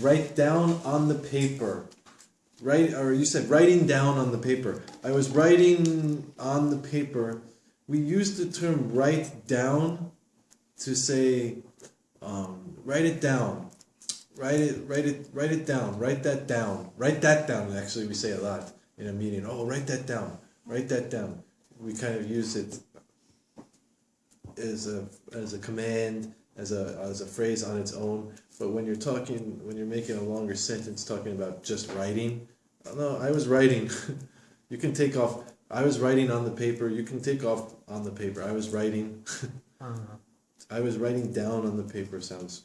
write down on the paper. Write, or you said writing down on the paper. I was writing on the paper. We use the term write down to say, um, write it down. Write it, write it, write it down. Write that down. Write that down. Actually, we say a lot in a meeting. Oh, write that down. Write that down. We kind of use it as a as a command, as a as a phrase on its own. But when you're talking, when you're making a longer sentence, talking about just writing, no, I was writing. you can take off. I was writing on the paper. You can take off on the paper. I was writing. Uh, I was writing down on the paper sounds.